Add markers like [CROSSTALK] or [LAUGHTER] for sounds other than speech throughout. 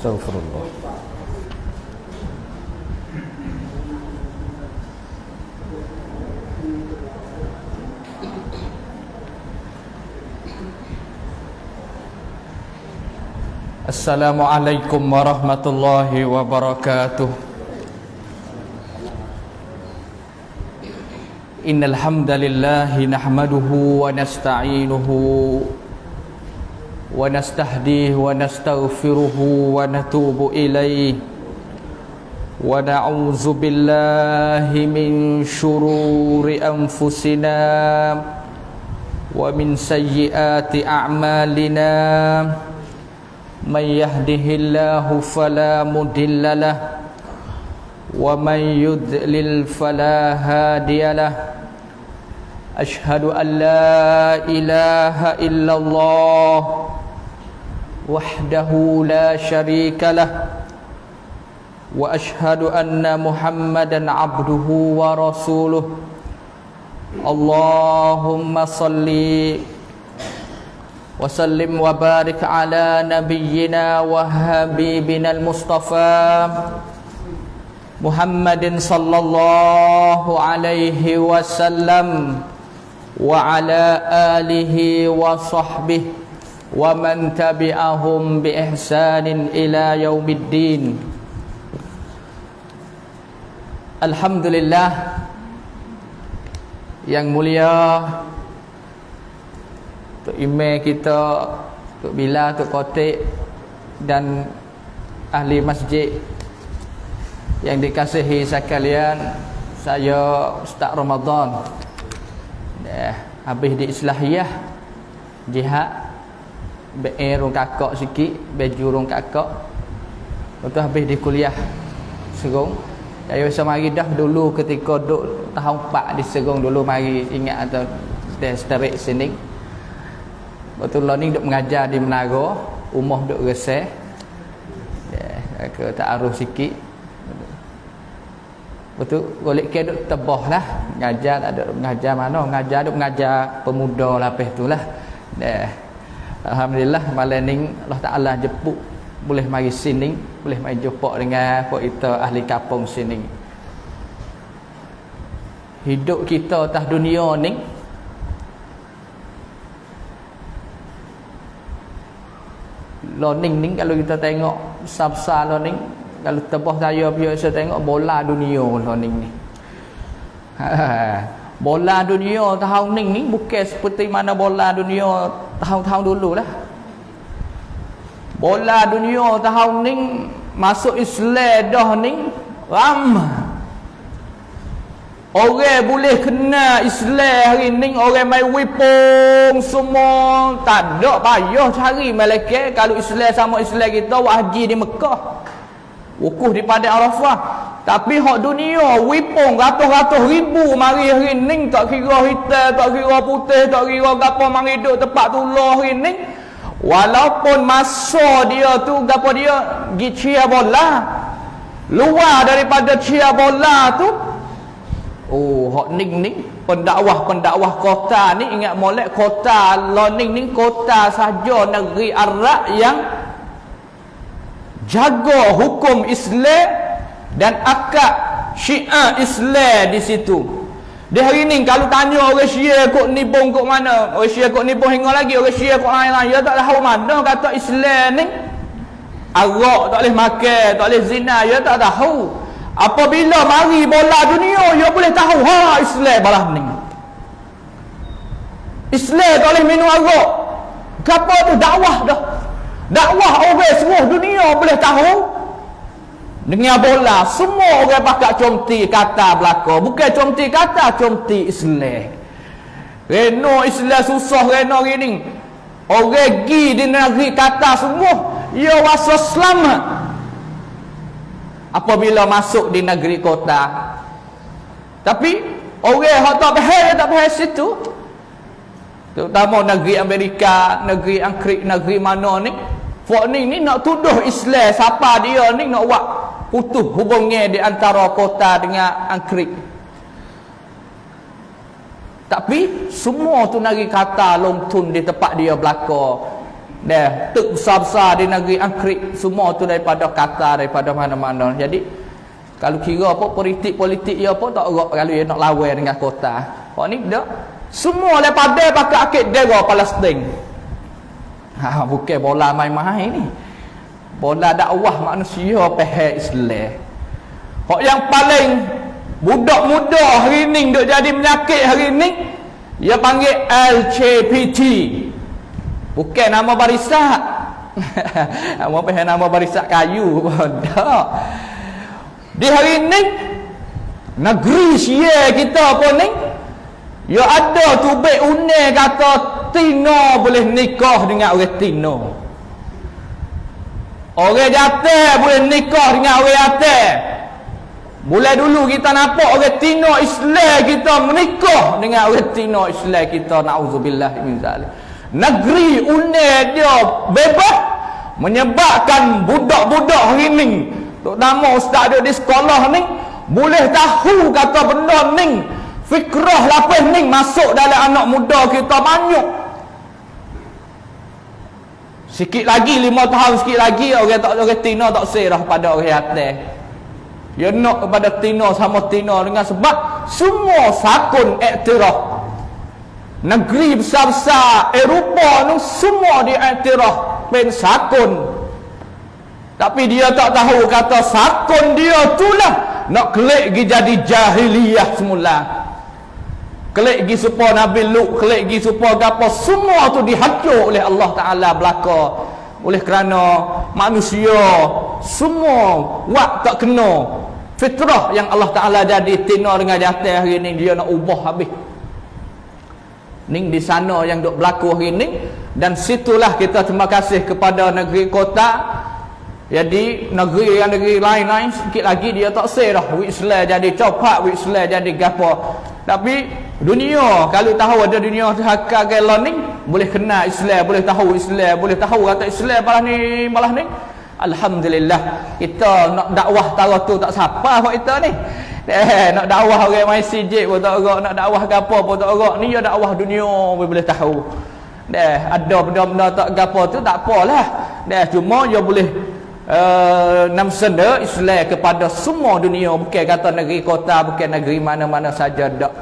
Astaghfirullah Assalamualaikum warahmatullahi wabarakatuh Innal hamdalillah nahmaduhu wa nasta'inuhu wa nastahdihi wa nastaghfiruhu wa natubu ilayhi wa na'udzu billahi min shururi anfusina wa min sayyiati a'malina من يهده الله فلا مضل له ومن يضلل فلا هادي له أشهد أن لا إله إلا الله وحده لا شريك له وأشهد أن محمدا عبده ورسوله اللهم صلِّ وسلم وبارك على نبينا وحبيبنا المصطفى محمد صلى الله عليه وسلم وعلى آله وصحبه ومن تبعهم بإحسان إلى يوم الدين الحمد لله yang mulia Tok email kita Tok Bila, Tok Kotik Dan ahli masjid Yang dikasihi sekalian Saya Ustaz Ramadan eh, Habis di Islahiyah Jihad Be'er rung kakak sikit Baju rung kakak. Lepas habis di kuliah Serung. Saya bisa mari dah dulu ketika duduk tahun 4 di Serung dulu mari ingat atau Desterik sini. Waktu lah ni duk mengajar di Menara Umah duk reseh. Yeah, Ke ta'aruf sikit. Betul golek ke duk tebah lah. Mengajar tak ada mengajar mana? Mengajar duk mengajar pemuda lapis tu lah. Yeah. Alhamdulillah malam ni Allah Ta'ala jepuk Boleh mari sini Boleh mari jumpa dengan kita ahli kapung sini. Hidup kita atas dunia ni learning ni kalau kita tengok besar-besar learning kalau tebah saya biasa tengok bola dunia learning ni. [LAUGHS] Bola dunia tahun ni ni bukan seperti mana bola dunia tahun-tahun dulu lah bola dunia tahun ni masuk Islam dah ni ramah Orang boleh kena Islam hari ni orang main wipung semua. Tak ada payah cari malaikat. Kalau Islam sama Islam kita wajib di Mekah. Wukuf di Padang Arafah. Tapi hak dunia wipung ratus-ratus ribu mari hari ni tak kira hitam, tak kira putih, tak kira gapo mari duduk tempat tulah hari ni. Walaupun masa dia tu gapo dia gi chia bola. Luar daripada chia bola tu Oh, hak ning ni pendakwah-pendakwah kota ni ingat molek kota Loning ni kota saja negeri Arab yang jaga hukum Islam dan akad Syiah Islam di situ. Di hari ni kalau tanya orang Syiah kok nibung kok mana? Orang Syiah kok nibung hingga lagi orang Syiah kok lain-lain. Ya tak tahu mana kata Islam ni. Arak tak boleh makan, tak boleh zina, ya tak tahu. Apabila mari bola dunia Dia boleh tahu Ha Islam balah ni Islam tak boleh minum arak Kenapa tu dakwah dah Dakwah orang semua dunia boleh tahu. Dengan bola Semua orang pakai comti kata belakang Bukan comti kata Comti Islam. Reno Islam susah Reno gini. Orang pergi di negeri kata semua Ya wasa selamat. Apabila masuk di negeri kota. Tapi orang yang tak faham tak faham situ. Terutama negeri Amerika negeri Angkrik negeri mana ni Fok ni nak tuduh Islam siapa dia ni nak buat putus hubungnya di antara kota dengan Angkrik tapi semua tu negeri kata long tun di tempat dia belakang Dah, tuk besar-besar di negeri Angkrik semua tu daripada kata daripada mana-mana. Jadi kalau kira apa politik-politik ya apa tak gerak kalau dia nak lawan dengan kota. Kau ni dak. Semua daripada pakai akid dera Palestin. Ha bukan bola main-main ni. Bola dakwah manusia pahal Islam. Kok yang paling budak muda hari ni duk jadi menyakit hari ni dia panggil LCPT Bukan nama barisak. [LAUGHS] nama apa nama barisak kayu [LAUGHS] tak. Di hari ini negeri sia kita pun ni ya ada tubik unik kata Tino boleh nikah dengan orang Tino. Orang jatuh boleh nikah dengan orang jatuh. Mulai dulu kita nampak orang Tino Islam kita menikah dengan orang Tino Islam kita. Na'udzubillah negeri unik dia bebas menyebabkan budak-budak hari ni terutama ustaz ada di sekolah ni boleh tahu kata benda ni fikrah lapis ni masuk dalam anak muda kita banyak sikit lagi lima tahun sikit lagi orang tak orang tina tak serah pada orang atas dia nak kepada tina sama tina dengan sebab semua sakun iktiraf negeri besar-besar Eropah ni semua diiktiraf pen sakun tapi dia tak tahu kata sakun dia tu lah nak kelik jadi jahiliyah semula kelik gi supaya Nabi Lut kelik gi supaya apa semua tu dihancur oleh Allah Ta'ala belaka oleh kerana manusia semua wak tak kena fitrah yang Allah Ta'ala jadi tina dengan jatah hari ni dia nak ubah habis Ning di sana yang duk berlaku hari ni dan situlah kita terima kasih kepada negeri kota. Jadi negeri yang negeri lain-lain sikit lagi dia tak say dah Islam jadi copak Islam jadi gapo. Tapi dunia kalau tahu ada dunia hakka gelon ni boleh kena Islam, boleh tahu Islam, boleh tahu kata Islam malah ni malah ni. Alhamdulillah kita nak dakwah tara tu tak siapa buat kita ni. Eh, nak dakwah orang main sijik pun tak agak, nak dakwah gapo pun tak agak. Ni ya dakwah dunia pun boleh tahu. Deh, ada benda-benda tak gapo tu tak apalah. Deh, cuma dia boleh uh, nam senda Islam kepada semua dunia bukan kata negeri kota, bukan negeri mana-mana saja dak.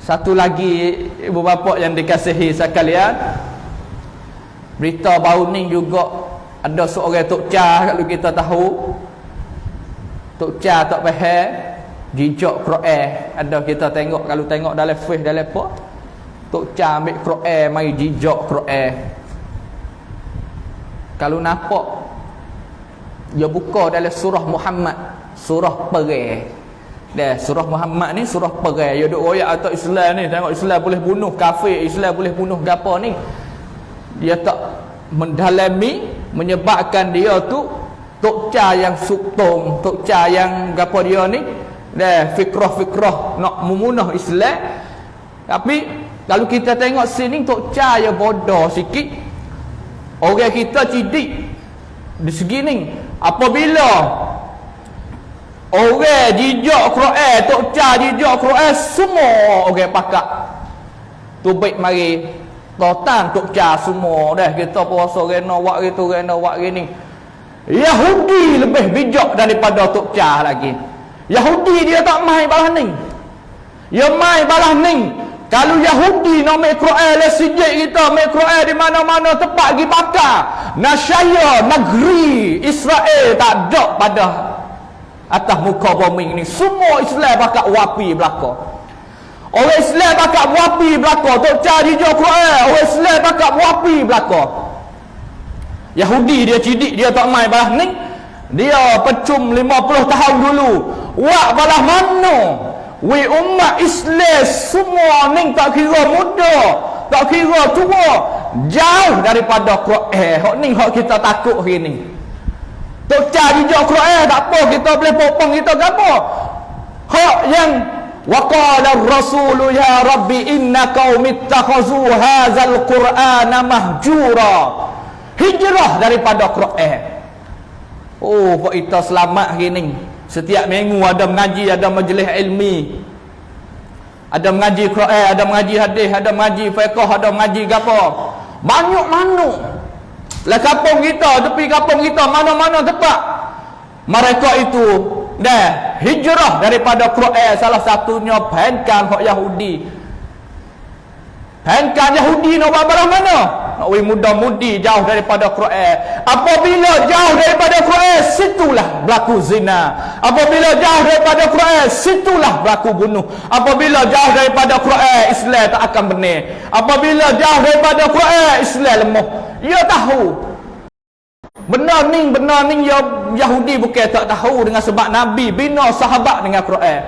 Satu lagi ibu bapa yang dikasihi sekalian. Berita baru ni juga ada seorang tok cah kalau kita tahu. Tok cah tak faham jijak Quran ada kita tengok kalau tengok dalam face dalam apa tok cha ambil Quran mai jijak Quran kalau nampak dia buka dalam surah Muhammad. Surah perang dah surah Muhammad ni surah perang dia duk royak atau Islam ni. Tengok Islam boleh bunuh kafir Islam boleh bunuh gapo ni. Dia tak mendalami menyebabkan dia tu tok cha yang suktung tok cha yang gapo dia ni. Dah fikrah-fikrah nak memunah Islam. Tapi kalau kita tengok sini tok cahaya bodoh sikit. Orang kita cidik. Di segi ni apabila orang jijak Quran tok cah jijak Quran semua orang pakak tu baik mari totan tok cah semua dah kita puasa rena buat gitu rena buat gini Yahudi lebih bijak daripada tok cah lagi Yahudi dia tak mai balah ning. Ya mai balah ning. Kalau Yahudi nak make Quran le sijik kita make Quran di mana-mana tempat pergi bakar. Nasyaya negeri Israel tak ada pada atas muka bumi ini. Semua Islam bakal wapi belaka. Orang Islam bakal wapi belaka. Tok cari je Quran. Orang Islam bakal wapi belaka. Yahudi dia cidik dia tak mai balah ning. Dia pecum 50 tahun dulu Wak balah mana We umat Islam semua ni tak kira muda Tak kira tua. Jauh daripada Quran. Hak ni hak kita takut hari ni. Tok cari je Quran tak apa Kita boleh popong kita apa Hak yang Waqala rasulu ya Rabbi inna qaumittakhazu hadzal Qur'ana mahjura. Hijrah daripada Quran. Oh, kita selamat hari ni Setiap minggu ada mengaji, ada majlis ilmi. Ada mengaji Quran, ada mengaji hadis, ada mengaji fiqh, ada mengaji gapo. Banyak mana? lah kampung kita tepi kampung kita mana-mana tempat mereka itu dah hijrah daripada Quran salah satunya penkan hak Yahudi penkan Yahudi nak buat mana nak muda-mudi jauh daripada Quran. Apabila jauh daripada Quran situlah berlaku zina. Apabila jauh daripada Quran situlah berlaku bunuh. Apabila jauh daripada Quran Islam tak akan benar apabila jauh daripada Quran Islam lemah ia tahu. Benar ni benar ni ya Yahudi bukan tak tahu dengan sebab Nabi bina sahabat dengan Quran.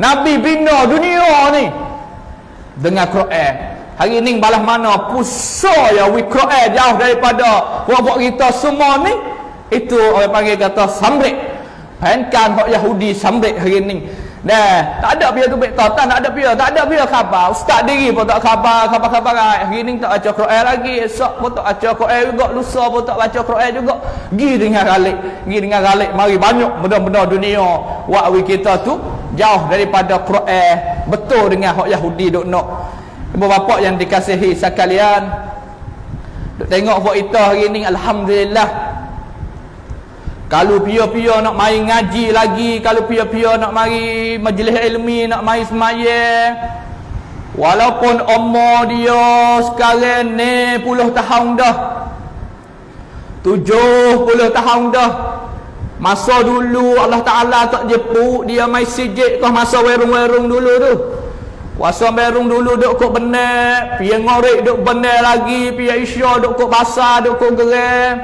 Nabi bina dunia ni dengan Quran Hari ni balas mana? Pusa ya wikro'e jauh daripada buat-buat kita semua ni. Itu orang panggil kata samrik. Penkan hak Yahudi samrik hari ni. Nah, tak ada biar tu baik tak ada biar, tak ada biar khabar. Ustaz diri pun tak khabar, khabar-khabar hari ni tak baca Quran lagi, esok pun tak baca Quran juga, lusa pun tak baca Quran juga. Gi dengan galik, gi dengan galik, mari banyak benda-benda dunia wak kita tu jauh daripada Quran, betul dengan hak Yahudi duk nak Ibu bapa yang dikasihi sekalian. Tengok buat kita hari ni Alhamdulillah. Kalau pia-pia nak main ngaji lagi Kalau pia-pia nak mari majlis ilmi Nak mari semaya Walaupun umur dia sekarang ni puluh tahun dah Tujuh puluh tahun dah Masa dulu Allah Ta'ala tak jepuk Dia main sijik kau masa werung-werung dulu tu Puasa berung dulu duk kok benar, pia ngorek duk benar lagi, pia isya duk kok basah, duk kok geram.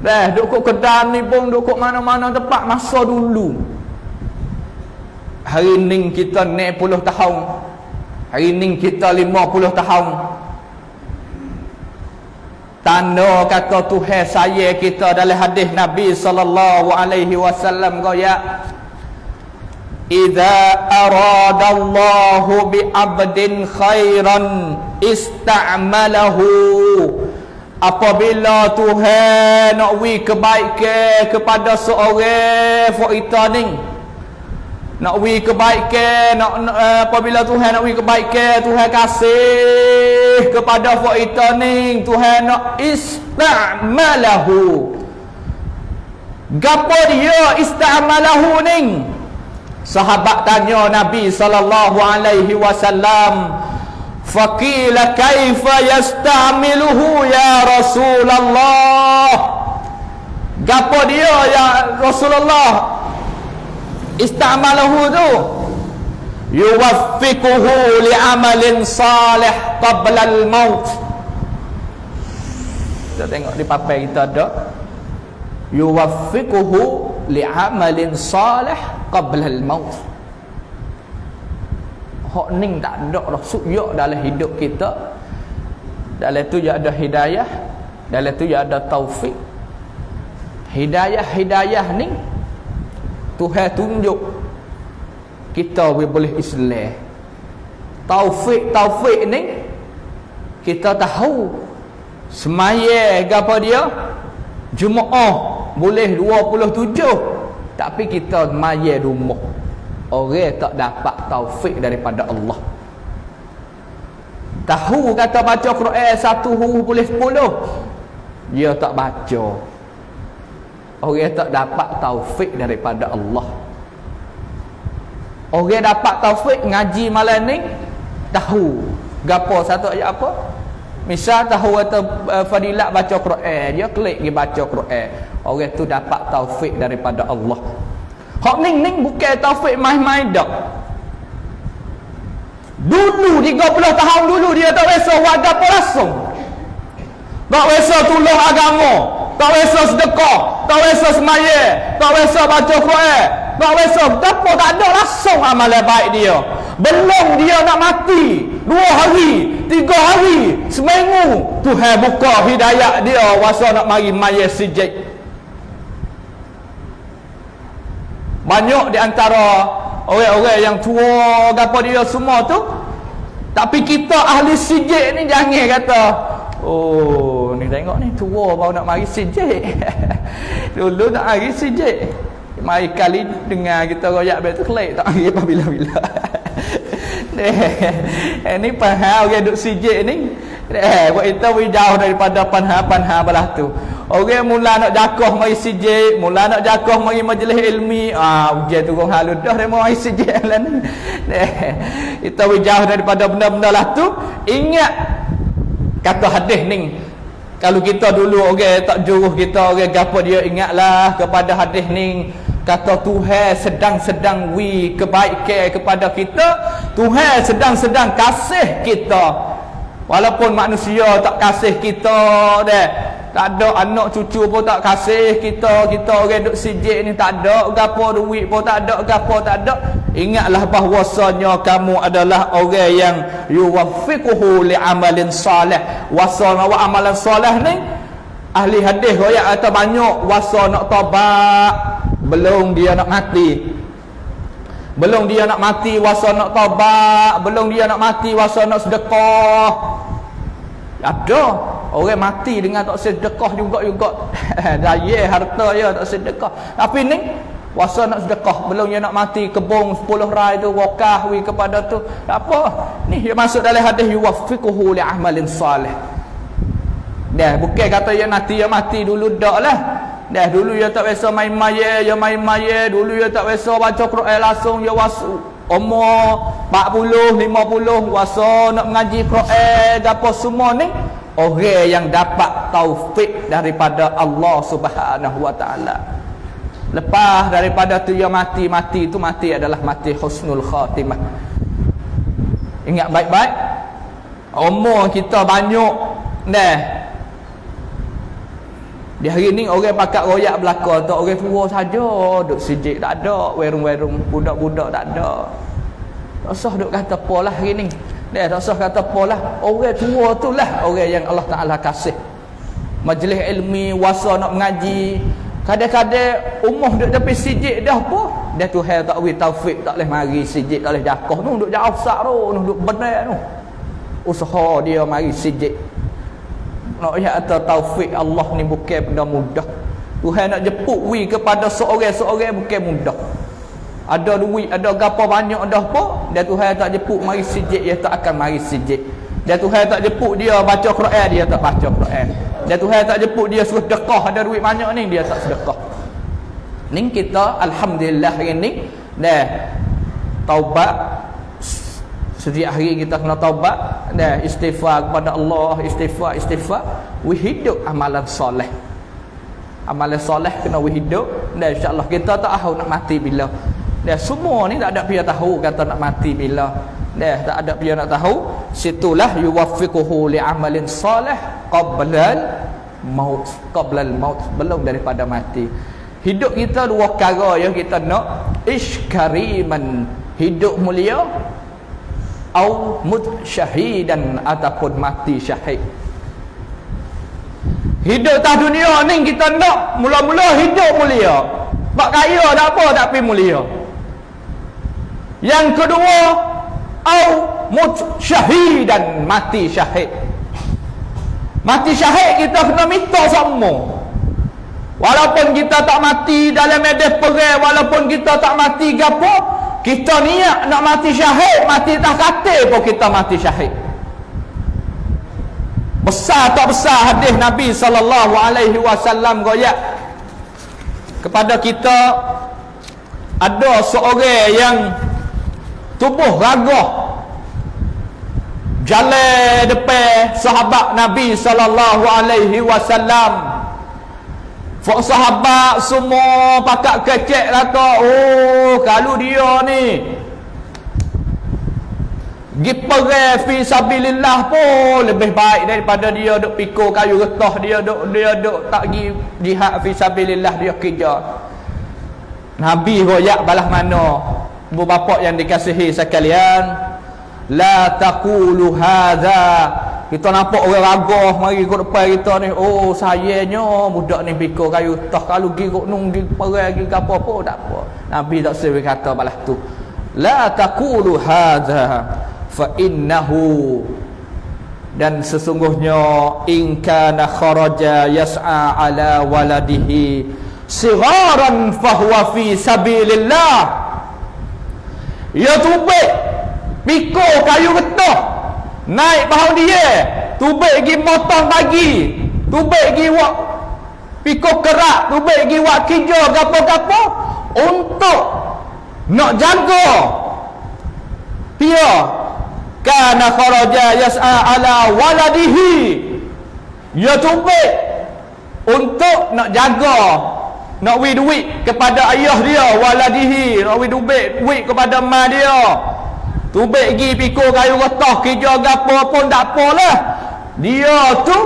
Dah, duk kok kedan ni pun duk kok mana-mana tempat masa dulu. Hari ni kita 60 tahun. Hari ni kita 50 tahun. Tanda kata Tuhan saya kita dalam hadis Nabi sallallahu alaihi wasallam kaya Iza aradallahu bi abdin khairan ista'malahu Apabila Tuhan nak wi kebaikan kepada seorang fuita ni nak wi kebaikan nak uh, apabila Tuhan nak wi kebaikan Tuhan kasih kepada fuita ni Tuhan nak ista'malahu. Gapo dia ista'malahu ni Sahabat tanya Nabi sallallahu alaihi wasallam, "Faqila kaifa yastamiluhu ya Rasulullah?" Gapo dia ya Rasulullah? Istamalahu tu yuwaffiquhu li amalin salih qabla al-maut. Kita tengok di papai kita ada yuwaffiquhu li amalin salih qabla al-maut hak ning tak ada dah suyuk dalam hidup kita. Dalam tu ya ada hidayah. Dalam tu ya ada taufik. Hidayah-hidayah ni Tuhan tunjuk kita boleh Islam. Taufik-taufik ni kita tahu semaya apa dia? Jumaat boleh 27 tapi kita maya rumah. Orang tak dapat taufik daripada Allah. Tahu kata baca Quran satu huruf boleh sepuluh. Dia tak baca. Orang tak dapat taufik daripada Allah. Orang dapat taufik ngaji malam ni tahu. Gapo satu ayat apa? Misal tahu kata uh, fadilat baca Quran dia klik pergi baca Quran orang tu dapat taufik daripada Allah. Hak ning ning bukan taufik main-main dak. Dulu 30 tahun dulu dia tak rasa warga apa langsung. Tak rasa tolong agama tak rasa sedekah tak rasa semaya tak rasa baca Quran tak rasa apa tak ada langsung amalan baik dia. Belum dia nak mati dua hari tiga hari seminggu Tuhan buka hidayah dia wasa nak mari maya sijik banyak di antara orang-orang yang tua gapo dia semua tu. Tapi kita ahli sijik ni jangan kata oh ni tengok ni tua baru nak mari sijik. [LAUGHS] Dulu nak mari sijik. Mari kali dengar kita royak betul kelek tak mari bila-bila. [LAUGHS] Eh, ni pahal orang duk sijik ni. Eh, buat kita jauh daripada panha-panha belah tu. Orang mula nak jakoh mari sijik, mula nak jakoh mari majlis ilmi, ah ujian tu kong halu dah dia mari sijik [LAUGHS] lah ni. Kita jauh daripada benda-benda lah tu. Ingat kata hadis ni. Kalau kita dulu orang okay, tak juruh kita orang okay, gapo dia ingatlah kepada hadis ni kata Tuhan sedang-sedang wi kebaikan kepada kita Tuhan sedang-sedang kasih kita Walaupun manusia tak kasih kita deh. Tak ada anak cucu pun tak kasih kita. Kita orang duk sijik ni tak ada. Gapo duit pun tak ada. Gapo tak ada. Ingatlah bahwasanya kamu adalah orang yang yuwafiquhu li'amalin salih. Wasana wa amalan salih ni. Ahli hadis royak kata banyak wasa nak tabak. Belum dia nak mati. Belum dia nak mati wasa nak taubat, belum dia nak mati wasa nak sedekah. Ada orang mati dengan tak sedekah juga juga. [LAUGHS] Daya harta ya tak sedekah. Tapi ni wasa nak sedekah, belum dia nak mati kebong 10 rai tu wakah wi kepada tu. Tak apa. Ni dia masuk dalam hadis yuwaffiquhu li amalin salih. Dah bukan kata dia nanti dia mati dulu dak lah. Dah dulu dia tak biasa main maya, dia main maya. Dulu dia tak biasa baca Quran langsung, dia wasu. Umur 40, 50, wasa nak mengaji Quran, apa semua ni. Orang yang dapat taufik daripada Allah subhanahu wa ta'ala. Lepas daripada tu dia mati, mati tu mati adalah mati husnul khatimah. Ingat baik-baik. Umur kita banyak. Dah. Di hari ni orang pakat royak belaka tak orang tua saja duk sijik tak ada werung-werung budak-budak tak ada. Tak usah duk kata apalah hari ni. Dia tak usah kata apalah orang tua tu lah orang yang Allah Taala kasih. Majlis ilmi wasa nak mengaji Kadang-kadang umur duk tepi sijik dah apa? Dia tu hal tak wi taufik tak boleh mari sijik tak boleh jakoh tu duk jauh sak tu, duk benar tu. Usaha dia mari sijik nak ya atau taufik Allah ni bukan benda mudah Tuhan nak jepuk wi kepada seorang-seorang bukan mudah ada duit ada gapo banyak dah apa? Dan Tuhan tak jepuk mari sijik dia tak akan mari sijik. Dan Tuhan tak jepuk dia baca Quran dia tak baca Quran. Dan Tuhan tak jepuk dia suruh sedekah. Ada duit banyak ni dia tak sedekah. Ni kita alhamdulillah hari ni dah taubat. Setiap hari kita kena taubat dan istighfar kepada Allah, istighfar, istighfar, we hidup amalan soleh. Amalan soleh kena we hidup. Dan insya-Allah kita tak tahu nak mati bila. Dan semua ni tak ada dia tahu kata nak mati bila. Dan tak ada dia nak tahu, situlah yuwaffiquhu li amalin soleh qabla maut, qabla maut belum daripada mati. Hidup kita dua perkara yang kita nak iskariman hidup mulia au mut syahidan ataupun mati syahid hidup atas dunia ni kita nak mula-mula hidup mulia bak kaya tak apa tapi mulia yang kedua au syahidan mati syahid. Mati syahid kita kena minta semua. Walaupun kita tak mati dalam medan perang walaupun kita tak mati gapo kita niat nak mati syahid mati tak kata pun kita mati syahid. Besar tak besar hadis Nabi sallallahu alaihi wasallam goyak kepada kita ada seorang yang tubuh ragah jalan depan sahabat Nabi sallallahu alaihi wasallam Fok sahabat semua pakat kecek kata, oh kalau dia ni pergi perang fi sabilillah pun lebih baik daripada dia duk pikul kayu getah dia duk dia duk tak pergi jihad fi sabilillah dia kerja. Nabi royak balas mana? Bu bapa yang dikasihi sekalian, la taqulu hadza kita nampak orang ragah mari kat depan kita ni. Oh sayanya budak ni pikul kayu tah kalau gi kok nung gi perang gi apa apa tak apa. Nabi tak sewe kata balas tu. La taqulu hadza fa innahu. Dan sesungguhnya in kana kharaja yas'a ala waladihi sigharan fahuwa fi sabilillah ya tubik. Pikul kayu getah. Naik bahu dia. Tubik gi motong pagi tubik gi wak pikul kerak. Tubik gi wak kijo gapo-gapo. Untuk nak jaga. Dia. Kana kharaja yas'a ala waladihi. Ya tubik. Untuk nak jaga nak wi duit kepada ayah dia waladihi. Nak wi duit duit kepada mak dia. Tubik gi pikul kayu getah kerja gapo pun tak apalah dia tu.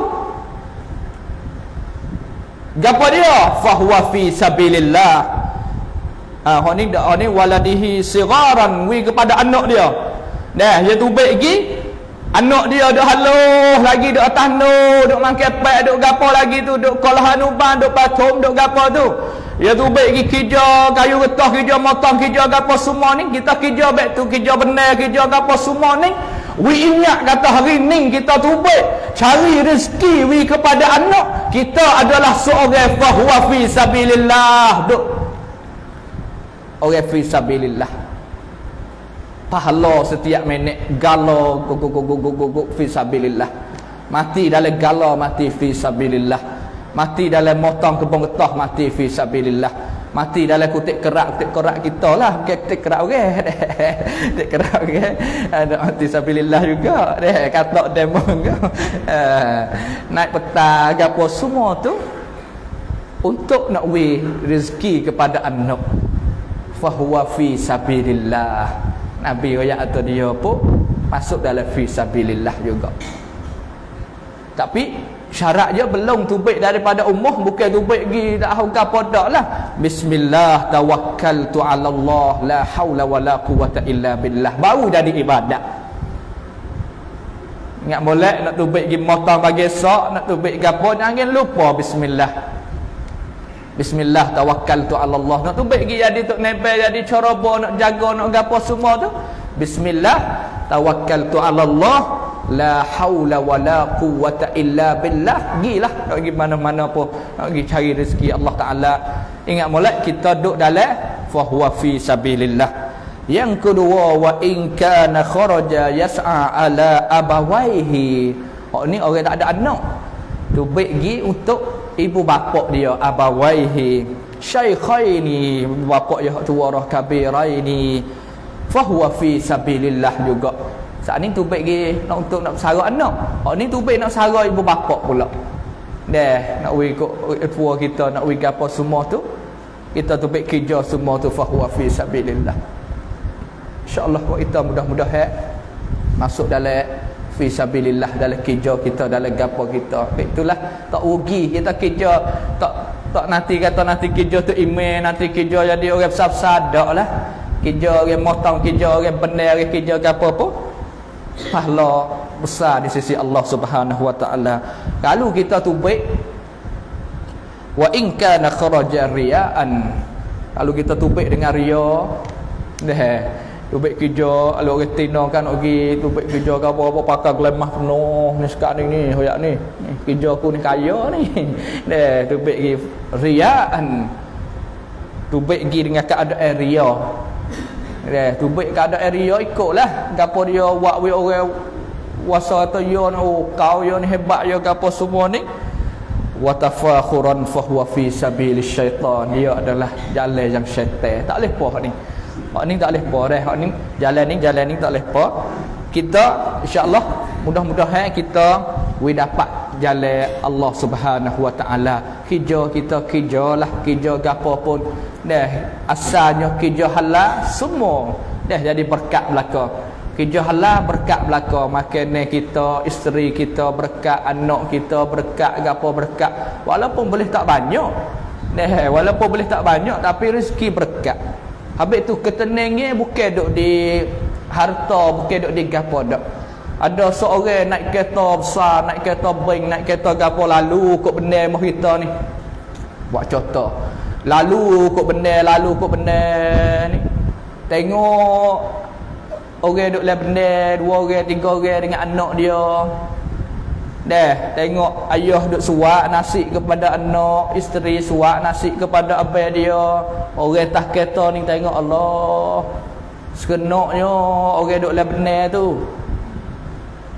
Gapo dia? Fahuwa fi sabilillah. Ah ha, ni dak ni waladihi sigaran wi kepada anak dia. Dah dia tubik gi Anak dia duk haluh lagi duk atas nu, duk makan pek, duk gapo lagi tu, duk kolah anuban, duk patum, duk gapo tu. Ya tu baik pergi kerja, kayu getah kerja, motong kerja gapo semua ni, kita kerja baik tu, kerja benar, kerja gapo semua ni. We ingat kata hari ni kita tu baik cari rezeki we kepada anak, kita adalah seorang fahuwa fi sabilillah. Duk. Orang fi sabilillah pahala setiap minit galo go go go go go go go fi sabilillah. Mati dalam galo mati fi sabilillah. Mati dalam motong kebun getah mati fi sabilillah. Mati dalam kutik kerak kutik kerak kita lah. Kutik kerak orang. [LAUGHS] Okay. kerak orang. Okay. ada mati sabilillah juga. Deh kata demo uh, naik peta gapo semua tu untuk nak wi rezeki kepada anak. Fahuwa fi sabilillah Nabi royak atau dia pun masuk dalam fisabilillah juga. Tapi syarat dia belum tubik daripada umur bukan tubik gi tak tahu apa dak lah. Bismillah tawakkaltu ala Allah la haula wala quwata illa billah. Baru jadi ibadat. Ingat boleh nak tubik gi motong bagi sok, nak tubik gapo jangan lupa bismillah. Bismillah tawakkaltu ala Allah. Nak tu baik jadi tok nebel jadi ceroboh nak jaga nak gapo semua tu. Bismillah tawakkaltu ala Allah. La haula wala quwata illa billah. Gilah nak pergi mana-mana pun nak pergi cari rezeki Allah Taala. Ingat molek kita duduk dalam fa huwa fi sabilillah. Yang kedua wa in kana kharaja yas'a ala abawaihi. Oh ni orang tak ada anak. Tu baik gi untuk ibu bapa dia abawaihi syaikhaini bapa dia tua roh kabiraini fahuwa fi sabilillah juga. Saat ni tu baik nak untuk nak bersara anak oh ni tu baik nak bersara ibu bapa pula. Deh nak ikut tua kita nak wi apa semua tu kita tu baik kerja semua tu fahuwa fi sabilillah. Insyaallah kita mudah-mudahan masuk dalam fi sabilillah dalam kerja kita dalam gapo kita. Itulah tak rugi. Kita kerja tak tak nanti kata nanti kerja tu email nanti kerja jadi orang besar-besar dak lah. Kerja orang motong kerja orang benar orang kerja gapo apa pahala besar di sisi Allah Subhanahu wa taala. Kalau kita tu baik. Wa in kana kharaja riyaan. Kalau kita tu baik dengan ria deh Tubik kerja Kalau orang kan Pergi tubik kerja ke apa-apa Pakai gelemah penuh Ni sekarang ni ni Hoyak ni. Kerja aku ni kaya ni. [LAUGHS] Deh Tubik pergi Riaan. Tubik pergi dengan keadaan ria. Deh Tubik keadaan ria ikutlah. Gapa dia Wak we orang Wasa atau yo oh, kau yo ni hebat yo gapo semua ni. Wa tafakhuran fahuwa fi sabilis syaitan. Dia adalah jalan yang syaitan. Tak boleh puas ni Hak ni tak boleh apa dah. Hak ni jalan ni jalan ni tak boleh apa. Kita insya-Allah mudah-mudahan kita we dapat jalan Allah Subhanahu Wa Taala. Kerja kita kerjalah kerja gapo pun dah asalnya kerja halal semua dah jadi berkat belaka. Kerja halal berkat belaka makanan kita, isteri kita berkat, anak kita berkat, gapo berkat. Walaupun boleh tak banyak. Dah walaupun boleh tak banyak tapi rezeki berkat. Habis tu ketenangnya bukan duk di harta, bukan duk di gapo dak. Ada seorang naik kereta besar, naik kereta bank, naik kereta gapo lalu kok benda mah kita ni. Buat contoh. Lalu kok benda, lalu kok benda ni. Tengok orang duk le benda, dua orang, tiga orang dengan anak dia. Dah tengok ayah duk suak nasi kepada anak, isteri suak nasi kepada abang dia. Orang tak kereta ni tengok Allah. Sekenoknya orang duk le benar tu.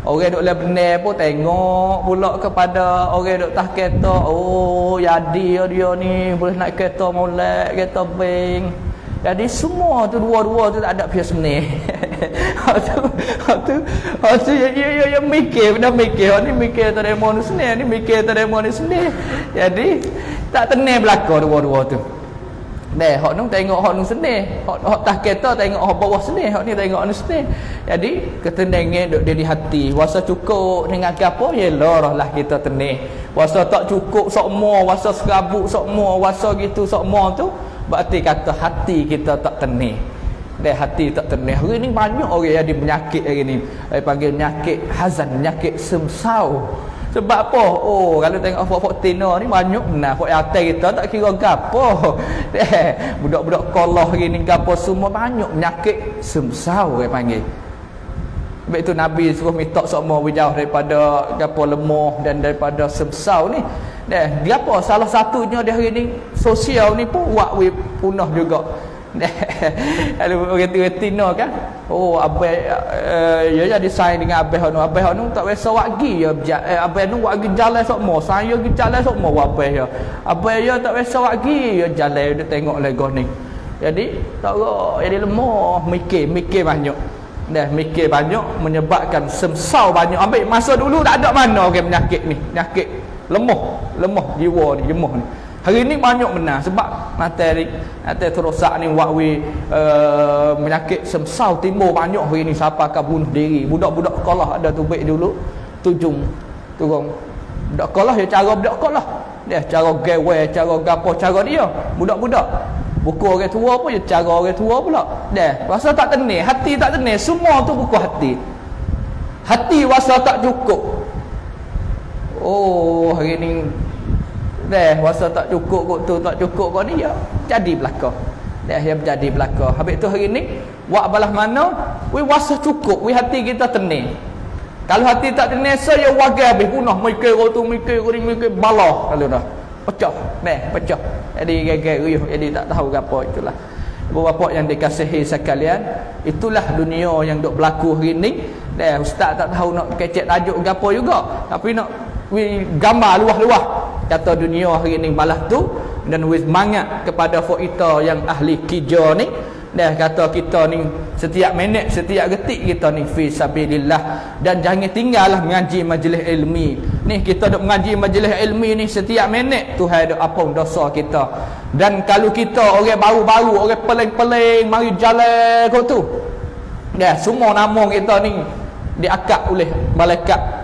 Orang duk le benar pun tengok pula kepada orang duk tah kereta. Oh, jadi dia ni boleh naik kereta molek, kereta bank. Jadi semua tu dua-dua tu tak ada pihak sebenar. [LAUGHS] tu, tu, tu, ya, ya, ya, ya, mikir, benda mikir. Ni mikir tak ada ni sebenar, ni mikir tak ada ni sebenar. Jadi, tak tenang belakang dua-dua tu. Deh, hok nung tengok hok nung seni. Hok hok tah kereta tengok hok bawah seni, hok ni tengok anu seni. Jadi ketenangan duk di hati. Wasa cukup dengan apa ya lah kita tenang. Wasa tak cukup sok mo, wasa serabut sok mo, wasa gitu sok mo tu berarti kata hati kita tak tenang. Deh hati tak tenang. Hari ni banyak orang yang penyakit hari ni. Dia panggil penyakit hazan, penyakit semsau. Sebab apa? Oh, kalau tengok fok-fok tino ni banyak nah. Fok atas kita tak kira gapo. [LAUGHS] Eh, budak-budak kolah gini gapo semua banyak penyakit semsau dia panggil. Sebab itu Nabi suruh minta semua berjauh daripada gapo lemah dan daripada semsau ni. Deh, dia apa? Salah satunya dia hari ni sosial ni pun buat punah juga. [LAUGHS] Kalau orang tu kan. Oh, abai uh, ya jadi sign dengan abai anu. Abai anu tak biasa wagi ya. Eh, abai anu wagi jalan sok mo. Saya gi jalan sok mo abai ya. Abai ya tak biasa wagi ya jalan dia tengok lego ni. Jadi tak ro jadi lemah mikir, mikir banyak. Dah mikir banyak menyebabkan semsau banyak. Ambil masa dulu tak ada mana orang okay, penyakit ni. Penyakit lemah, lemah jiwa ni, lemah ni. Hari ni banyak benar sebab materi materi terosak ni wakwi uh, menyakit semsau timbul banyak hari ni siapa akan bunuh diri. Budak-budak sekolah ada tu baik dulu tujung turun. Budak sekolah ya cara budak sekolah. Dia cara gawe, cara gapo, cara dia. Budak-budak buku orang tua pun ya cara orang tua pula. Dia rasa tak tenang, hati tak tenang, semua tu buku hati. Hati rasa tak cukup. Oh, hari ni Dah rasa tak cukup kok tu tak cukup kok ni ya jadi belaka. Dah ya jadi belaka. Habis tu hari ni wak balah mana? We rasa cukup, we hati kita tenang. Kalau hati tak tenang saya wagai habis punah mikir kau tu mikir kau ni mikir balah kalau dah. Pecah. Dah, pecah. Jadi gagal riuh jadi tak tahu apa itulah. Bapak yang dikasihi sekalian, itulah dunia yang duk berlaku hari ni. Dah ustaz tak tahu nak kecek tajuk gapo juga, tapi nak gambar luah-luah. Kata dunia hari ni malah tu dan wis mangat kepada kita yang ahli kija ni. Dah kata kita ni setiap minit setiap detik kita ni fi sabilillah. Dan jangan tinggallah mengaji majlis ilmi. Ni kita duk mengaji majlis ilmi ni setiap minit Tuhan duk apa dosa kita. Dan kalau kita orang baru-baru orang peling-peling mari jalan kau tu. Dah semua nama kita ni diakak oleh malaikat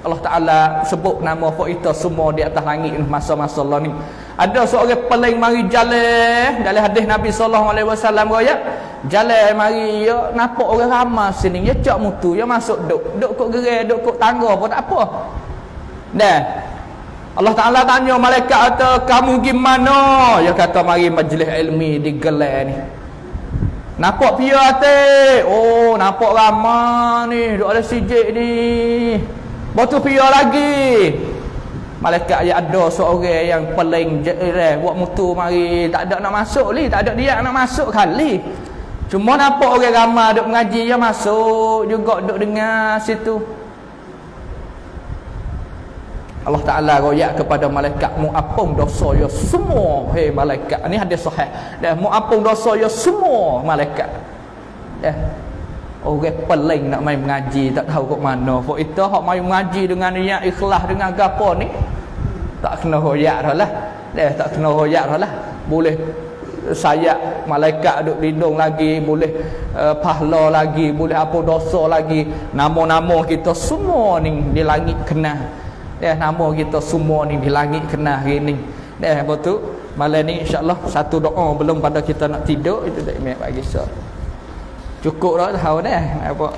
Allah Ta'ala sebut nama kita semua di atas langit masa-masa Allah ni. Ada seorang paling mari jalan dalam hadis Nabi SAW kaya jalan mari ya nampak orang ramai sini. Ya cak mutu ya masuk duk. Duk kok gerai duk kok tangga pun tak apa. Dan Allah Ta'ala tanya malaikat kata kamu gimana? Ya kata mari majlis ilmi di gelai ni. Nampak pia hati oh nampak ramai ni duk ada sijik ni Batu pia lagi. Malaikat yang ada seorang yang paling eh, buat mutu mari tak ada nak masuk li, tak ada dia nak masuk kali. Cuma nampak orang ramai duk mengaji ya masuk juga duk dengar situ. Allah Taala royak kepada malaikat mu apung dosa ya semua hei malaikat. Ini hadis sahih. Dan mu apung dosa ya semua malaikat. Ya. Orang peling nak main mengaji tak tahu kok mana. Kok itu hok main mengaji dengan niat ikhlas dengan gapo ni tak kena hoyak dah lah. Dia tak kena hoyak dah lah. Boleh sayat malaikat duk lindung lagi, boleh uh, pahala lagi, boleh apa dosa lagi. Nama-nama kita semua ni di langit kena. Dia nama kita semua ni di langit kena hari ni. Apa tu? Malam ni insya-Allah satu doa belum pada kita nak tidur itu tak imam bagi so cukup dah tahu dah apa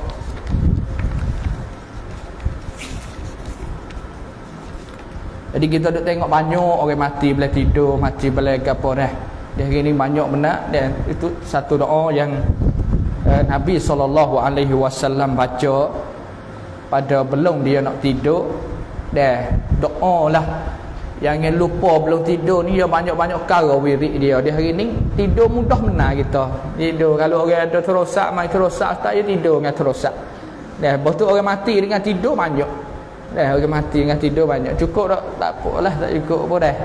jadi kita duk tengok banyak orang mati boleh tidur mati boleh apa dah dia hari ni banyak benar dan itu satu doa yang uh, Nabi SAW baca pada belum dia nak tidur dah doa lah Jangan lupa belum tidur ni dia banyak-banyak perkara wirid dia. Dia hari ni tidur mudah benar kita. Tidur kalau orang ada terosak, mai terosak tak dia tidur dengan terosak. dah lepas tu orang mati dengan tidur banyak dah orang mati dengan tidur banyak cukup tak tak apalah tak cukup pun dah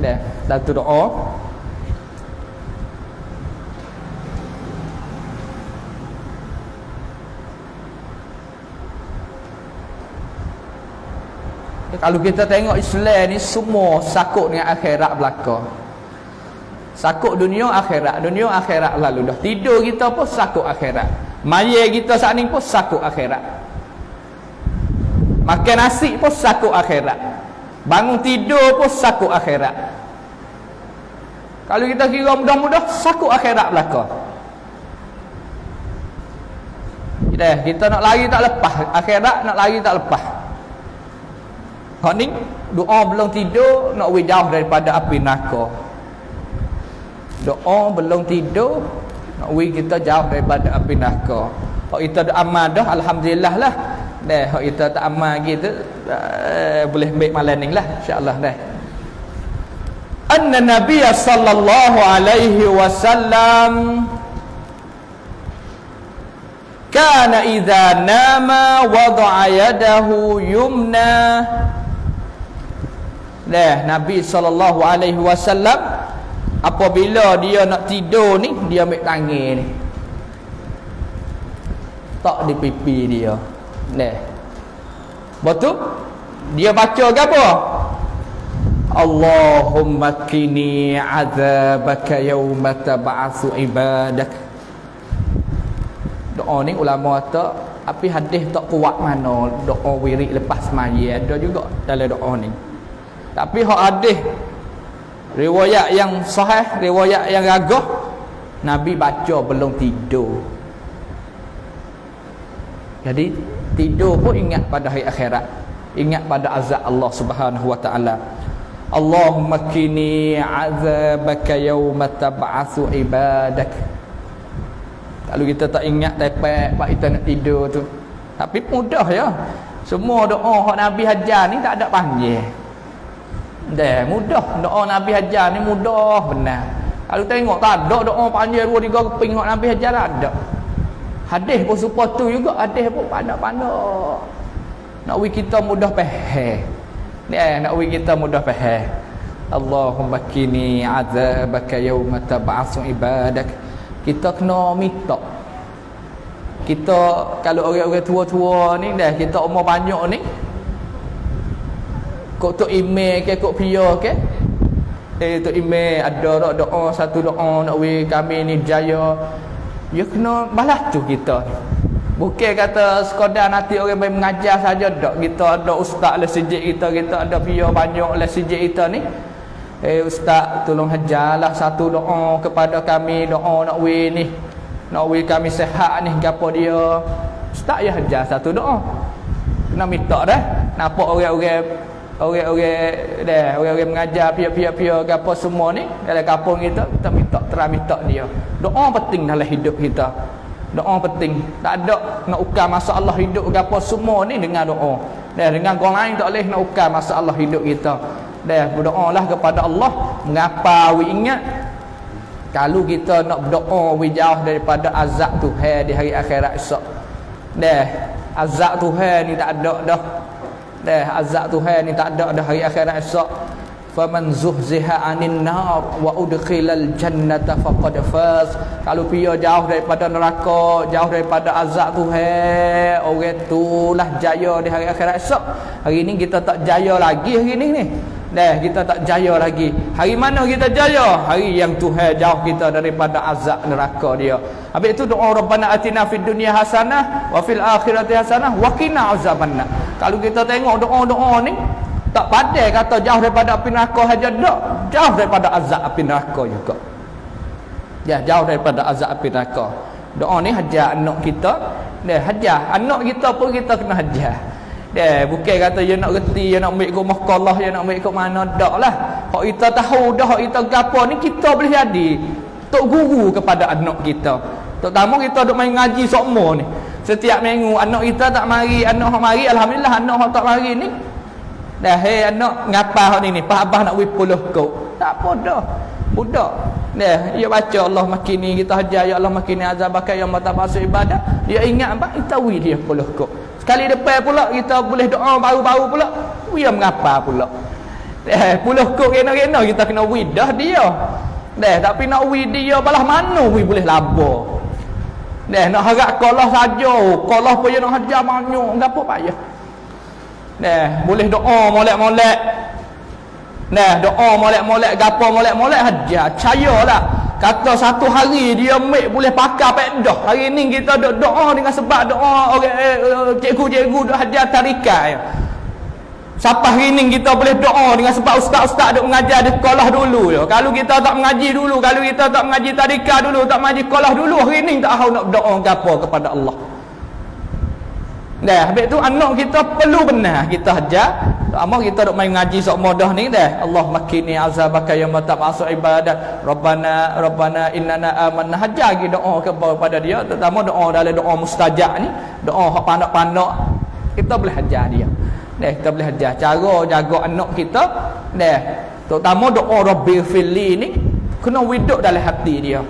dah satu doa Kalau kita tengok Islam ni semua sakut dengan akhirat belaka. Sakut dunia akhirat, dunia akhirat lalu dah. Tidur kita pun sakut akhirat. Mayat kita saat ni pun sakut akhirat. Makan nasi pun sakut akhirat. Bangun tidur pun sakut akhirat. Kalau kita kira mudah-mudah sakut akhirat belaka. Kita, kita nak lari tak lepas akhirat nak lari tak lepas. Hak ni doa belum tidur nak we jauh daripada api neraka. Doa belum tidur nak we kita jauh daripada api neraka. Hak kita dah amal dah alhamdulillah lah. Dah hak kita tak amal gitu uh, boleh ambil malam ni lah insya-Allah dah. Anna Nabi sallallahu alaihi wasallam kana idza nama wada'a yadahu yumna Dah Nabi sallallahu alaihi wasallam apabila dia nak tidur ni dia ambil tangan ni. Tak di pipi dia. Dah. Betul? Dia baca ke apa? Allahumma kini azabaka yawma tab'atsu ibadak. Doa ni ulama kata tapi hadis tak kuat mana doa wirid lepas semaya ada juga dalam doa ni. Tapi hak hadis riwayat yang sahih, riwayat yang gagah Nabi baca belum tidur. Jadi tidur pun ingat pada hari akhirat. Ingat pada azab Allah Subhanahu wa taala. Allahumma kini azabaka yawma tab'atsu ibadak. Kalau kita tak ingat dapat pak kita nak tidur tu. Tapi mudah ya. Semua doa hak Nabi hajar ni tak ada panggil. Dah mudah doa Nabi hajar ni mudah benar. Kalau tengok tak ada doa panjang dua tiga keping hak Nabi hajar ada. Hadis pun supaya tu juga hadis pun pandai-pandai. Nak wi kita mudah faham. Ni eh, nak wi kita mudah faham. Allahumma kini azabaka yawma tab'atsu ibadak. Kita kena minta. Kita kalau orang-orang tua-tua ni dah kita umur banyak ni kok tok email ke kok pia ke? Eh tok email ada tak doa satu doa nak we kami ni jaya. Ya kena balas tu kita. Bukan kata sekadar nanti orang main mengajar saja tak kita ada ustaz le sejik kita kita ada pia banyak le sejik kita ni. Eh ustaz tolong hajarlah satu doa kepada kami doa nak we ni. Nak we kami sehat ni gapo dia? Ustaz ya hajar satu doa kena minta dah. Nampak orang-orang orang-orang dah orang-orang mengajar pia-pia-pia gapo semua ni dalam kampung kita kita minta terang minta dia. Doa penting dalam hidup kita. Doa penting. Tak ada nak ukar masalah hidup gapo semua ni dengan doa. Dah dengan orang lain tak boleh nak ukar masalah hidup kita. Dah berdoalah kepada Allah. Mengapa we ingat? Kalau kita nak berdoa we jauh daripada azab Tuhan di hari akhirat esok. Dah azab Tuhan ni tak ada dah dah azab Tuhan ni tak ada dah hari akhirat esok faman zuhziha anin nar wa udkhilal jannata faqad faz kalau pia jauh daripada neraka jauh daripada azab Tuhan orang itulah jaya di hari akhirat esok hari ni kita tak jaya lagi hari ni ni Dah kita tak jaya lagi. Hari mana kita jaya? Hari yang Tuhan jauh kita daripada azab neraka dia. Habis itu doa Rabbana atina fid dunya hasanah wa fil akhirati hasanah wa qina azabannar. Kalau kita tengok doa-doa ni tak pandai kata jauh daripada api neraka saja tak. Jauh daripada azab api neraka juga. Ya, jauh daripada azab api neraka. Doa ni hajar anak kita. Dia hajar anak kita pun kita kena hajar. Dia bukan kata dia nak reti, dia nak ambil ke mahkamah, dia nak ambil ke mana dak lah. Hak kita tahu dah, hak kita gapo ni kita boleh jadi tok guru kepada anak kita. Terutama kita duk main ngaji sokmo ni. Setiap minggu anak kita tak mari, anak hak mari alhamdulillah anak hak tak mari ni. Dah hey anak ngapa hak ni ni? Pak abah nak wipuluh kau. Tak apa dah. Budak. Dia, dia baca Allah makin ni kita hajar ya Allah makin ni azab bakal yang mata masuk ibadah. Dia ingat apa? Kita wi dia puluh kok. Sekali depan pula kita boleh doa baru-baru pula. Dia mengapa pula? Eh, puluh kok kena-kena kita kena wi dah dia. Deh, tapi nak wi dia balah mana wi boleh labur. Deh, nak harap kolah saja. Kolah pun nak hajar banyak. Gapo payah. Deh, boleh doa molek-molek Nah, doa molek-molek gapo molek-molek hajar. Cayalah. Kata satu hari dia ambil boleh pakai pedah. Hari ni kita doa dengan sebab doa orang eh, eh, cikgu-cikgu dok hajar tarikat Siapa hari kita boleh doa dengan sebab ustaz-ustaz dok mengajar di sekolah dulu ya. Kalau kita tak mengaji dulu, kalau kita tak mengaji tarikat dulu, tak mengaji sekolah dulu, hari ni tak tahu nak doa gapo kepada Allah. Dah, habis tu anak kita perlu benar kita hajar. Ama kita dok main ngaji sok modah ni dah. Allah makini azabaka ya mata masuk ibadat. Rabbana Rabbana innana amanna hajar lagi doa kepada dia terutama doa dalam doa mustajab ni, doa hak pandak-pandak kita boleh hajar dia. Dah, kita boleh hajar cara jaga anak kita. Dah, terutama doa Rabbil fili ni kena widuk dalam hati dia.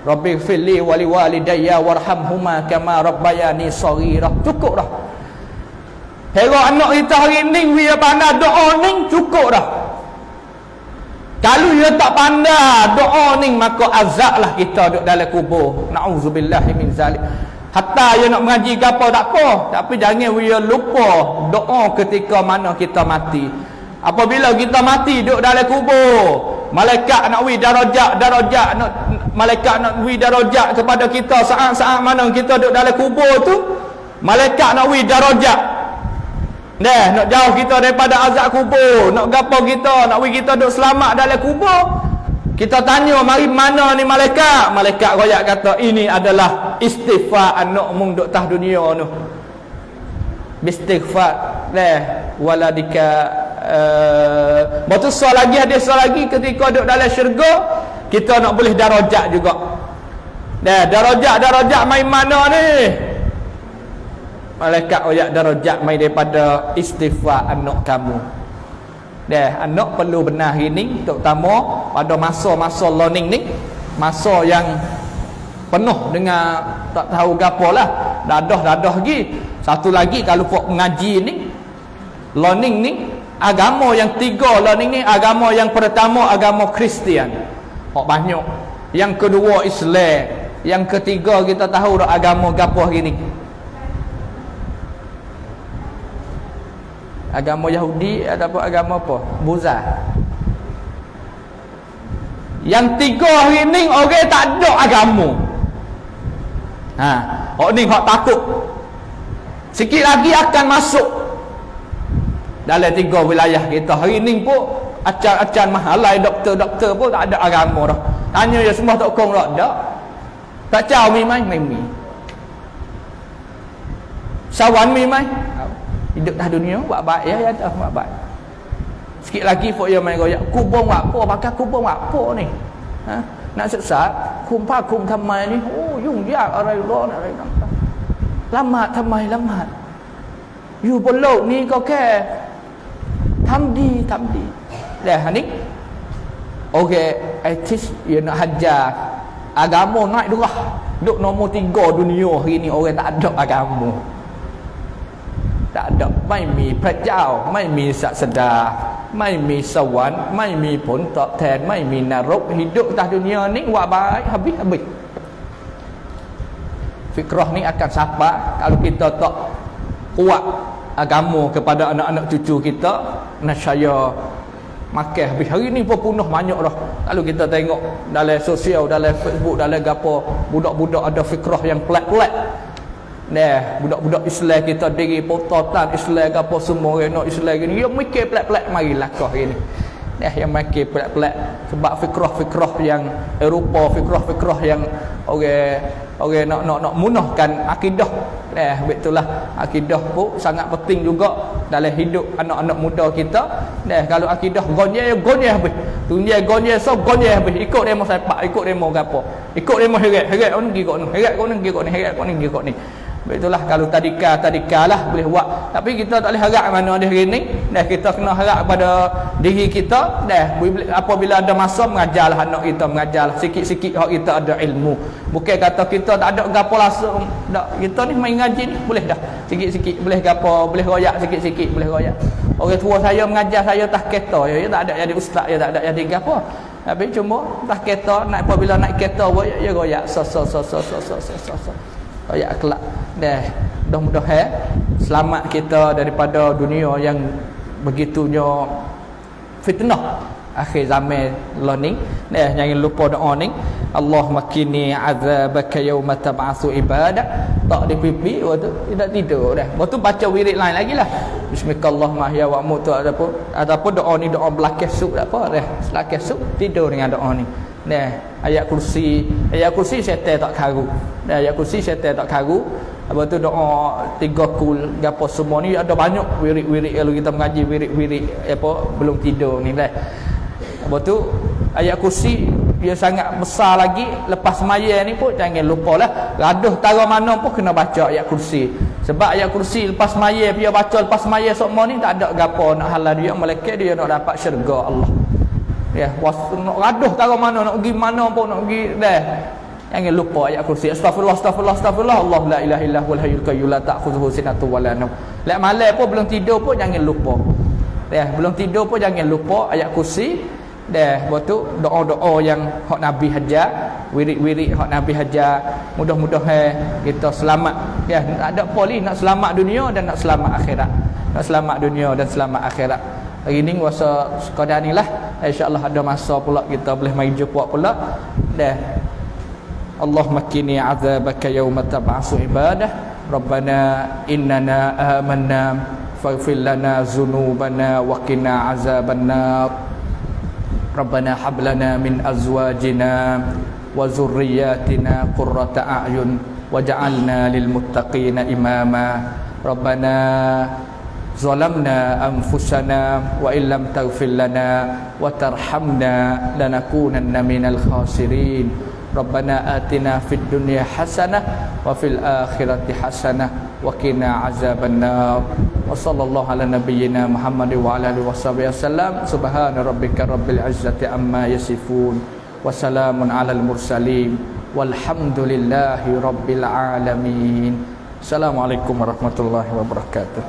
Rabbi fili wali walidayya warhamhuma kama rabbayani saghira. Cukup dah. Hero anak kita hari ni dia pandai doa ni cukup dah. Kalau dia tak pandai doa ni maka azab lah kita duduk dalam kubur. Nauzubillah min zalik. Hatta dia nak mengaji ke apa tak apa. Tapi jangan dia lupa doa ketika mana kita mati. Apabila kita mati duduk dalam kubur. Malaikat nak wi darajat darajat nak malaikat nak wi darajat kepada kita saat-saat mana kita duduk dalam kubur tu malaikat nak wi darajat Nah, nak jauh kita daripada azab kubur, nak gapo kita, nak wi kita duduk selamat dalam kubur. Kita tanya mari mana ni malaikat? Malaikat royak kata ini adalah istighfar anak mung duk tah dunia tu. Istighfar dah waladika uh, Betul soal lagi ada soal lagi ketika duduk dalam syurga kita nak boleh darajat juga. Dah darajat darajat main mana ni? Malaikat oyak darajat main daripada istighfar anak kamu. Dah anak perlu benar ini terutama pada masa-masa learning ni, masa yang penuh dengan tak tahu gapo lah. Dadah-dadah lagi. Satu lagi kalau buat mengaji ni, learning ni agama yang tiga learning ni agama yang pertama agama Kristian. Oh banyak. Yang kedua Islam. Yang ketiga kita tahu dah agama gapo hari ni. Agama Yahudi ataupun agama apa? Buza. Yang tiga hari ni orang tak ada agama. Ha, orang ni hak takut. Sikit lagi akan masuk dalam tiga wilayah kita. Hari ni pun acan-acan mahalai doktor-doktor pun tak ada agama dah. Tanya dia semua tak kong tak ada. Tak caw mi mai, mai mi. Sawan mi mai. Hidup dah dunia buat baik ya, ya dah buat baik. Sikit lagi pun dia main goyak. Kubung buat apa? Pakai kubung buat apa ni? Ha? นักศึกษาคุมผ้าคุมทำไมนี่โอ้ยุ่งยากอะไรร้อนอะไรต่างๆละหมาดทำไมละหมาดอยู่บนโลกนี้ก็แค่ทำดีทำดีแต่ฮันิกโอเคไอทิสยนฮัจจาอาการ naik dah duk nombor tiga dunia hari โอเกตัด tak ada agama ตัดักไม่มีพระเจ้าไม่มีศาสดา ไม่มีสวรรค์ไม่มีผลตอบแทนไม่มีนรก hidup atas dunia ni buat baik habis habis fikrah ni akan sapa kalau kita tak kuat agama kepada anak-anak cucu kita nasyaya makan habis hari ni pun punah banyak dah kalau kita tengok dalam sosial dalam facebook dalam gapo budak-budak ada fikrah yang pelik-pelik Nah, budak-budak Islam kita diri pototan Islam ke apa semua nak Islam gini. Dia mikir pelak-pelak mari lakah gini. Nah, yang mikir pelak-pelak sebab fikrah-fikrah yang Eropah, fikrah-fikrah yang orang orang nak nak nak munahkan akidah. Nah, betullah akidah pun sangat penting juga dalam hidup anak-anak muda kita. Nah, kalau akidah gonye gonye habis. Tunje gonye so gonye habis. Ikut demo sepak, ikut demo gapo. Ikut demo heret, heret on gi kok ni, heret kok ni gi kok ni, heret kok ni gi kok ni itulah kalau tadika tadika lah boleh buat. Tapi kita tak boleh harap mana dia hari ni. Dah kita kena harap pada diri kita. Dah apabila ada masa mengajarlah anak kita mengajarlah. Sikit-sikit hak kita ada ilmu. Bukan kata kita tak ada gapo langsung tak kita ni main ngaji ni boleh dah. Sikit-sikit boleh gapo boleh royak sikit-sikit boleh royak. Orang tua saya mengajar saya tak kereta ya, ya tak ada jadi ustaz ya tak ada jadi gapo. Tapi cuma tak kereta naik apabila naik kereta ya royak. So so so so so so so so ayat kelak. Dah mudah-mudahan selamat kita daripada dunia yang begitunya fitnah. Akhir zaman learning dah jangan lupa doa ni. Allah makini azabaka yauma tab'atsu ibadah. Tak di pipi waktu tidak tidur dah waktu baca wirid lain lagi lah. Bismillah mahya wa mutu ataupun ataupun doa ni? Doa belakang suk tak apa dah belakang suk tidur dengan doa ni. Nah, ayat kursi, ayat kursi syaitan tak karu. Ayat kursi syaitan tak karu. Apa tu doa tiga kul gapo semua ni ada banyak wirid-wirid kalau kita mengaji wirid-wirid apa belum tidur ni lah. Apa tu ayat kursi dia sangat besar lagi lepas semaya ni pun jangan lupa lah gaduh tara mana pun kena baca ayat kursi sebab ayat kursi lepas semaya dia baca lepas semaya semua ni tak ada gapo nak halal dia malaikat dia nak dapat syurga Allah ya was nak gaduh tahu mana nak pergi mana pun nak pergi dah. Jangan lupa ayat kursi. Astagfirullah astagfirullah astagfirullah Allah la ilaha illa huwal hayyul qayyum la ta'khudhuhu sinatun wa la nawm. Lek malam pun belum tidur pun jangan lupa. Ya belum tidur pun jangan lupa ayat kursi. Dah waktu doa-doa yang hak nabi hajar wirid-wirid hak nabi hajar. Mudah-mudahan kita selamat. Ya tak ada poli nak selamat dunia dan nak selamat akhirat. Nak selamat dunia dan selamat akhirat hari ni masa sekadar ni lah. Insyaallah ada masa pula kita boleh main jumpa pula. Dah. Allah makini azabaka yawma tab'asu ibadah. Rabbana innana amanna. Faghfir lana dhunubana wa qina azabannar. Rabbana hab lana min azwajina wa dhurriyyatina qurrata a'yun. Waj'alna lil muttaqina imama. Rabbana ظلمنا أنفسنا وإن لم تغفر لنا وترحمنا لنكونن من الخاسرين ربنا آتنا في الدنيا حسنة وفي الآخرة حسنة وقنا عذاب النار وصلى الله على نبينا محمد وعلى آله وصحبه وسلم سبحان ربك رب العزة عما يصفون وسلام على المرسلين والحمد لله رب العالمين السلام عليكم ورحمة الله وبركاته